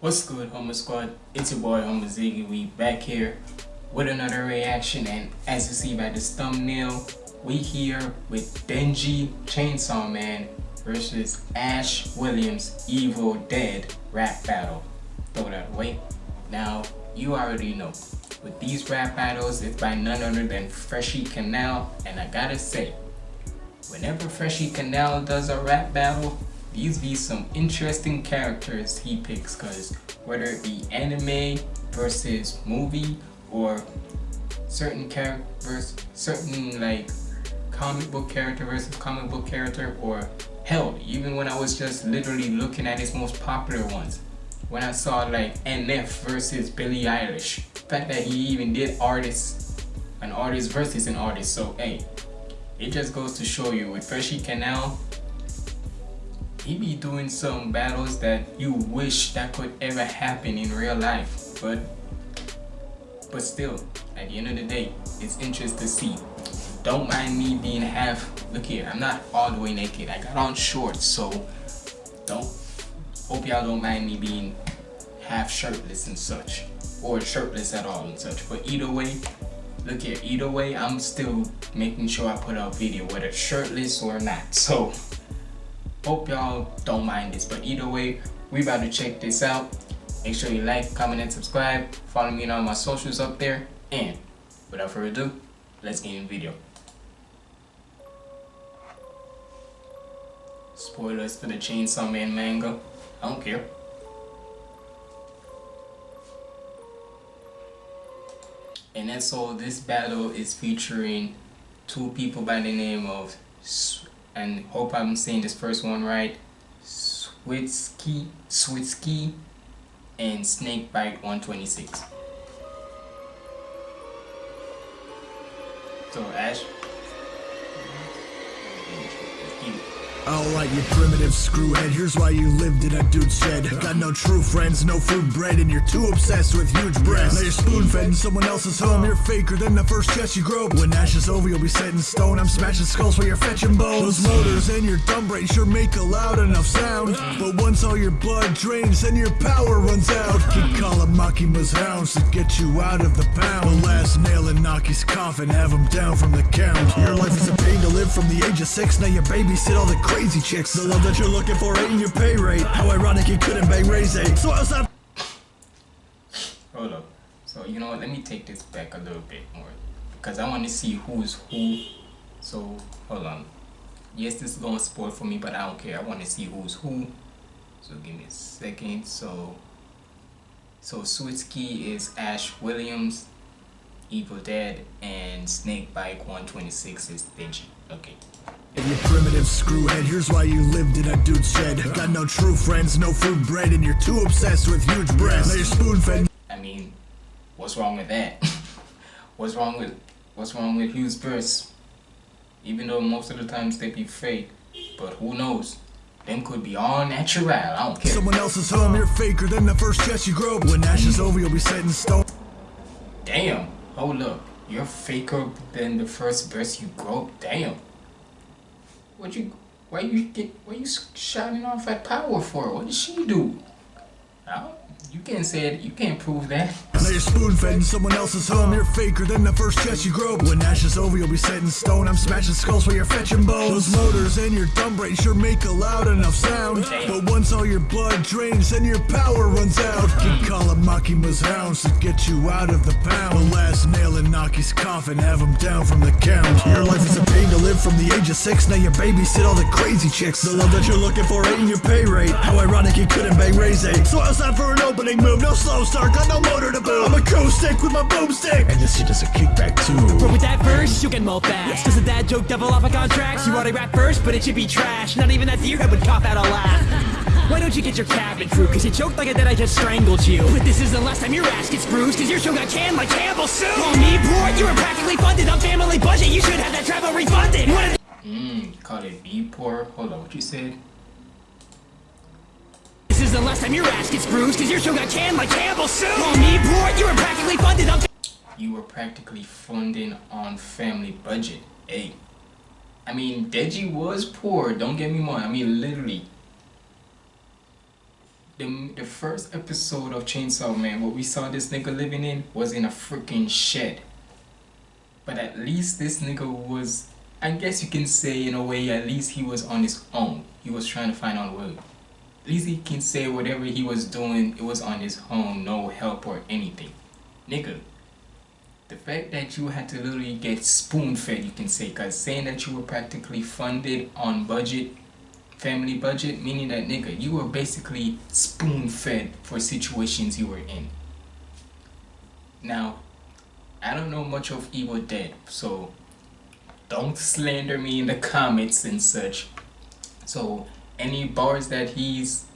What's good, Homer Squad? It's your boy, Homer Ziggy. We back here with another reaction, and as you see by this thumbnail, we here with Denji Chainsaw Man versus Ash Williams Evil Dead rap battle. Throw that away. Now, you already know, with these rap battles, it's by none other than Freshy Kanal, and I gotta say, whenever Freshy Kanal does a rap battle, these be some interesting characters he picks because whether it be anime versus movie or certain characters certain like comic book character versus comic book character or hell even when I was just literally looking at his most popular ones when I saw like NF versus Billie Eilish the fact that he even did artists an artist versus an artist so hey it just goes to show you with Freshy Kanal he be doing some battles that you wish that could ever happen in real life but but still at the end of the day it's interesting to see. Don't mind me being half look here i'm not all the way naked i got on shorts so don't hope y'all don't mind me being half shirtless and such or shirtless at all and such but either way look here either way i'm still making sure i put out video whether shirtless or not so hope y'all don't mind this but either way we about to check this out. Make sure you like comment and subscribe. Follow me on all my socials up there. And without further ado let's get in the video. Spoilers for the chainsaw man manga. I don't care. And that's all. This battle is featuring two people by the name of and hope I'm saying this first one right. Switsky Switsky and Snakebite 126 so Ash Alright, you primitive screwhead, here's why you lived in a dude's shed. Got no true friends, no food bread, and you're too obsessed with huge breasts. Now you're spoon-fed in someone else's home, you're faker than the first chest you grow. When Ash is over, you'll be set in stone, I'm smashing skulls while you're fetching bones. Those motors and your dumb brain sure make a loud enough sound. But once all your blood drains, then your power runs out. Keep calling Makima's hounds to get you out of the pound. The last nail in Aki's coffin, have him down from the count. Your life is a pain to live from the age of six, now you babysit all the crazy chicks The love that you're looking for ain't in your pay rate How ironic you couldn't bang Ray eh? So I was not Hold up. So you know what, let me take this back a little bit more. Because I want to see who's who. So hold on. Yes, this is gonna spoil for me, but I don't care. I want to see who's who. So give me a second. So so Switsky is Ash Williams, Evil Dead, and Snakebite 126 is Denji. Okay. You primitive screwhead, here's why you lived in a dude's shed Got no true friends, no food bread, and you're too obsessed with huge breasts Now you're spoon-fed I mean, what's wrong with that? what's wrong with what's wrong with huge breasts? Even though most of the times they be fake, but who knows? Them could be all natural, I don't care. Someone else's home, you're faker than the first chest you grow When Ash is over, you'll be set in stone Damn, hold up. You're faker than the first breast you grow? Damn. What you? Why you get? Why you shouting off at Power for? What did she do? I you can't say it. You can't prove that. Now you're spoon-fed in someone else's home. You're faker than the first chest you grow. When Ash is over, you'll be set in stone. I'm smashing skulls while you're fetching bones. Those motors and your dumb brain sure make a loud enough sound. But once all your blood drains, then your power runs out. Keep calling Makima's hounds to get you out of the pound. The last nail in Aki's coffin, have him down from the count. Your life is a pain to live from the age of six. Now you babysit all the crazy chicks. The love that you're looking for ain't your pay rate. How ironic you couldn't bang Ray So I was out for an opening move, no slow start, got no motor to boot I'm a co-stick with my boomstick. And this shit does a kickback too. Bro, with that verse, you can mold fast. Cause a dad joke devil off of contract You already rap first, but it should be trash. Not even that deerhead would cough out a laugh. Why don't you get your cabin crew? Cause you choked like it that I just strangled you. But this is the last time your ass gets bruised Cause your show got canned like Campbell soup. Call me bored, you were practically funded. On family budget. You should have that travel refunded. Mmm, call it be poor. Hold on, what you said? The last time your ass gets bruised Cause your show got canned like Campbell soup me you were practically funded on You were practically funding on family budget Hey I mean, Denji was poor, don't get me wrong I mean, literally the, the first episode of Chainsaw Man, what we saw this nigga living in was in a freaking shed. But at least this nigga was, I guess you can say in a way, at least he was on his own. He was trying to find out a way. He can say whatever he was doing, it was on his own, no help or anything. Nigga, the fact that you had to literally get spoon fed, you can say, because saying that you were practically funded on budget family budget, meaning that nigga, you were basically spoon fed for situations you were in. Now, I don't know much of Evil Dead, so don't slander me in the comments and such. So, any bars that he's,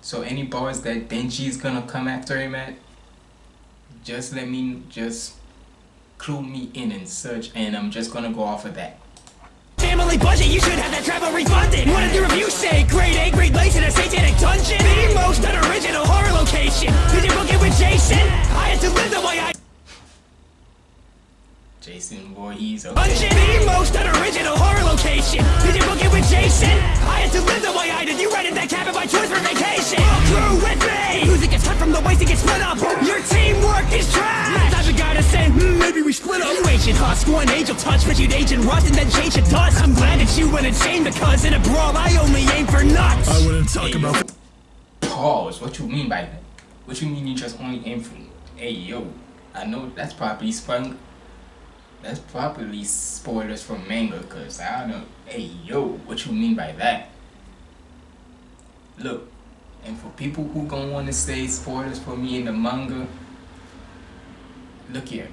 so any bars that Denji's gonna come after him at, just let me, just clue me in and such, and I'm just gonna go off of that family budget, you should have that travel refunded What did the review say? Grade A, grade lace in a satanic dungeon The most unoriginal horror location Did you book it with Jason? I had to live the way I Jason Voorhees, okay. Dungeon, the most unoriginal horror location. Did you book it with Jason? I had to live the way I did. You rented that cabin by choice for vacation. Crew with me. Music gets cut from the waist, it gets split up. Your teamwork is trash. I've got to say, hmm, maybe we split up. You ancient husk, one angel touch. But you'd age rust and then change to dust. I'm glad that you went and chained because in a brawl. I only aim for nuts. I wouldn't talk hey, about Pause, what you mean by that? What you mean you just only aim for Hey yo, I know that's probably sprung that's probably spoilers from manga, cause I don't know. Hey, yo, what you mean by that? Look, and for people who gonna wanna say spoilers for me in the manga, look here.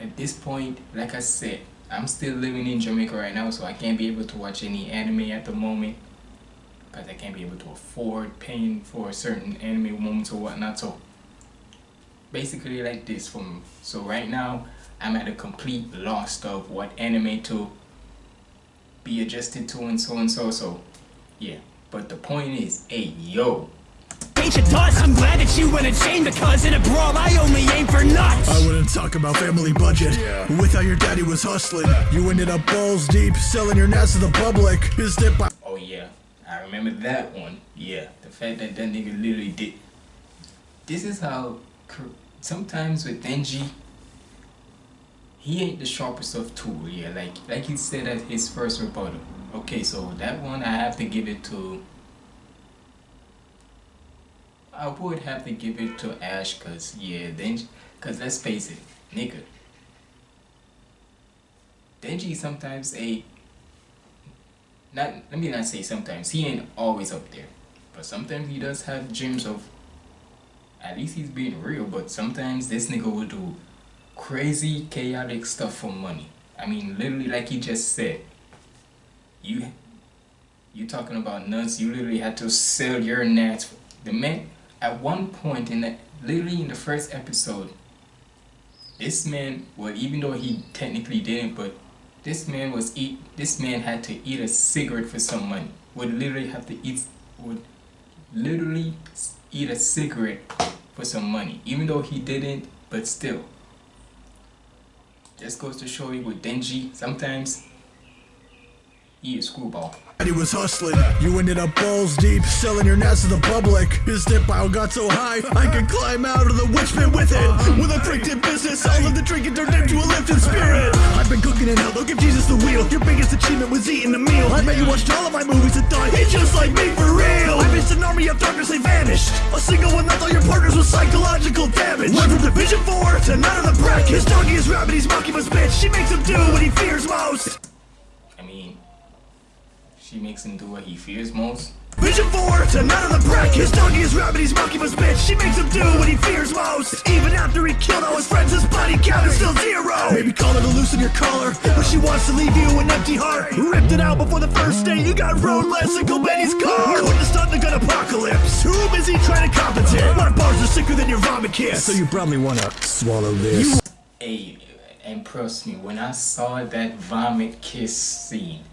At this point, like I said, I'm still living in Jamaica right now, so I can't be able to watch any anime at the moment. Because I can't be able to afford paying for certain anime moments or whatnot. So, basically like this from so right now I'm at a complete loss of what anime to be adjusted to and so and so so yeah. But the point is hey yo. Ancient dust, I'm glad that you went and chained because in a brawl I only aim for nuts. I wouldn't talk about family budget. Yeah. With how your daddy was hustling. You ended up balls deep selling your nuts to the public. His dip Oh yeah, I remember that one. Yeah, the fact that that nigga literally did This is how sometimes with Denji he ain't the sharpest of tool yeah like like he said at his first rebuttal. Okay so that one i have to give it to i would have to give it to ash because yeah then because let's face it nigga. Denji sometimes a not let me not say sometimes he ain't always up there. But sometimes he does have dreams of at least he's being real but sometimes this nigga will do crazy chaotic stuff for money. I mean literally like you just said you you talking about nuts you literally had to sell your nuts. The man at one point in the literally in the first episode this man well even though he technically didn't but this man was eat this man had to eat a cigarette for some money. Would literally have to eat would literally eat a cigarette for some money. Even though he didn't but still just goes to show you with Denji, sometimes he is screwball. He was hustling, you ended up balls deep, selling your nuts to the public. His dip pile got so high, I could climb out of the witch pit with it. With a freaking business, all of the drinking turned into a lifted spirit. I've been cooking in hell, don't give Jesus the wheel. Your biggest achievement was eating a meal. I bet you watched all of my movies and thought, he's just like me for real. I missed an army of darkness, they vanished. A single one that all your partners with psychological damage. Went from Division 4 to none of the bracket. His doggy is rabbit, he's Makima's bitch. She makes him do what he fears most. I mean, she makes him do what he fears most. Vision 4 to none of the brack His doggy is rabbit, he's Makima's bitch. She makes him do what he fears most. Even after he killed all his friends His body count is still zero. Maybe call her to loosen your collar But she wants to leave you an empty heart. Ripped it out before the first day You got road less and go Benny's car. Couldn't have stopped the gun apocalypse. Too busy trying to compensate. My bars are sicker than your vomit kiss. So you probably wanna swallow this. Hey, and trust me When I saw that vomit kiss scene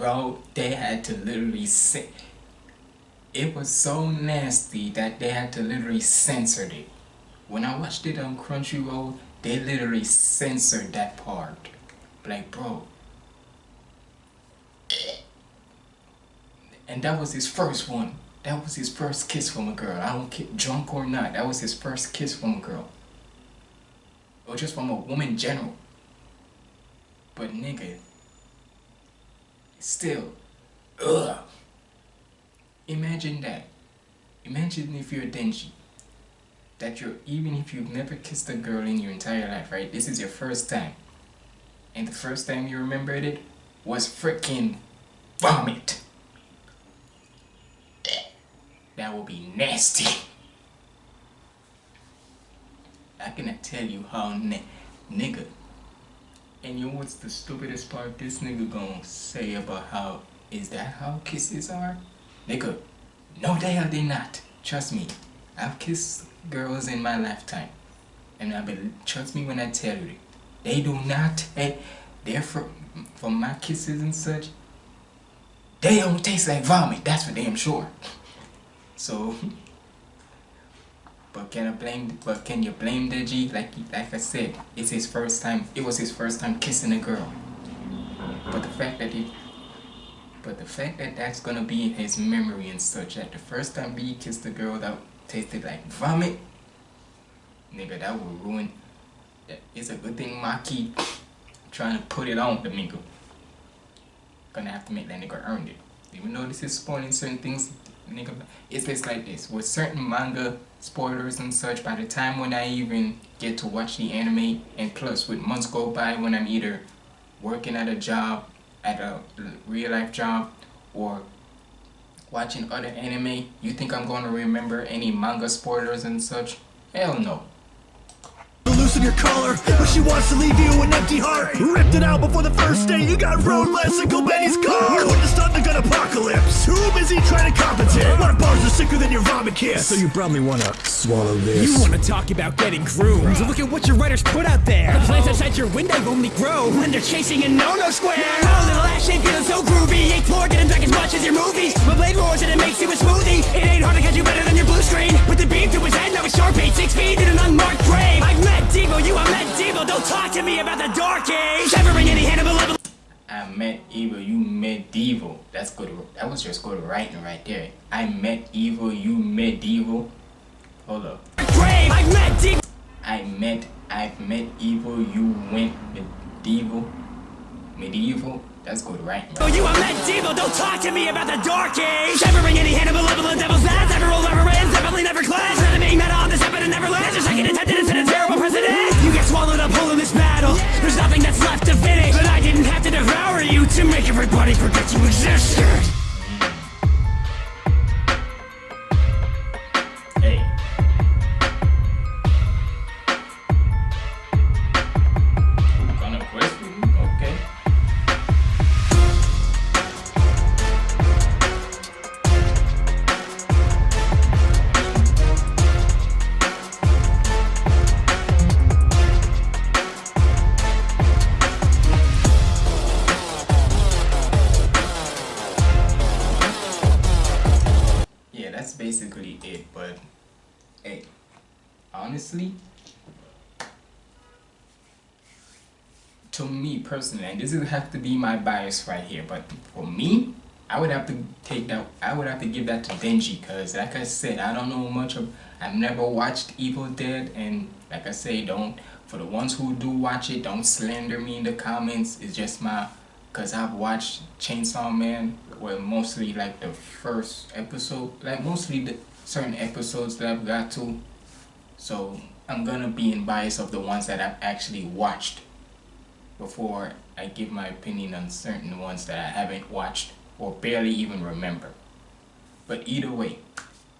bro, they had to literally say it was so nasty that they had to literally censor it. When I watched it on Crunchyroll, they literally censored that part. Like, bro. And that was his first one. That was his first kiss from a girl. I don't care, drunk or not. That was his first kiss from a girl. Or just from a woman general. But nigga, still, ugh. Imagine that. Imagine if you're Denji. That you're, even if you've never kissed a girl in your entire life, right? This is your first time. And the first time you remembered it was freaking vomit. That would be nasty. I cannot tell you how nigga. And you know what's the stupidest part? This nigga gonna say about how is that how kisses are? Nigga, no they are they not. Trust me. I've kissed girls in my lifetime. And I believe, trust me when I tell you, they do not, hey, they're from, from my kisses and such, they don't taste like vomit, that's for damn sure. So, but can I blame, but can you blame Denji? Like, like I said, it's his first time, it was his first time kissing a girl. But the fact that he, but the fact that that's gonna be in his memory and such, that the first time he kissed a girl that tasted like vomit, nigga, that would ruin, it's a good thing Maki trying to put it on Domingo. Gonna have to make that nigga earn it. Even though this is spoiling certain things, nigga, it's just like this. With certain manga spoilers and such, by the time when I even get to watch the anime, and plus with months go by when I'm either working at a job, at a real life job, or watching other anime, you think I'm going to remember any manga spoilers and such? Hell no loosen your collar But she wants to leave you an empty heart. Ripped it out before the first day You got road less Uncle Benny's car. Couldn't start the gun apocalypse. Too busy trying to compensate. What bars are sicker than your vomit kiss. So you probably wanna swallow this. You wanna talk about getting groomed. So look at what your writers put out there. The plants outside your window only grow When they're chasing a no-no square. Oh, little ass shape feeling so groovy. Eight floor getting back I met evil, you met evil. That's good. That was just good writing right there. I met evil, you met evil. Hold up. I met evil. I met, I've met evil, you went evil. Medieval. That's good right, Oh, you are medieval, don't talk to me about the dark age. Severing any Hannibal level of devil's ass Never roll, never ends, definitely never clash. Not being meta on this episode never lands Your second attempt set a terrible precedent You get swallowed up whole in this battle. There's nothing that's left to finish But I didn't have to devour you To make everybody forget you existed honestly to me personally and this would have to be my bias right here but for me I would have to take that I would have to give that to Denji because like I said I don't know much of I've never watched Evil Dead and like I say don't for the ones who do watch it don't slander me in the comments it's just my because I've watched Chainsaw Man well mostly like the first episode like mostly the certain episodes that I've got to so I'm gonna be in bias of the ones that I've actually watched before I give my opinion on certain ones that I haven't watched or barely even remember. But either way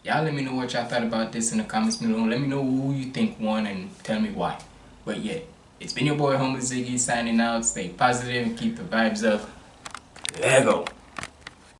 y'all let me know what y'all thought about this in the comments below let me know who you think won and tell me why. But yeah it's been your boy Homer Ziggy signing out. Stay positive and keep the vibes up. Lego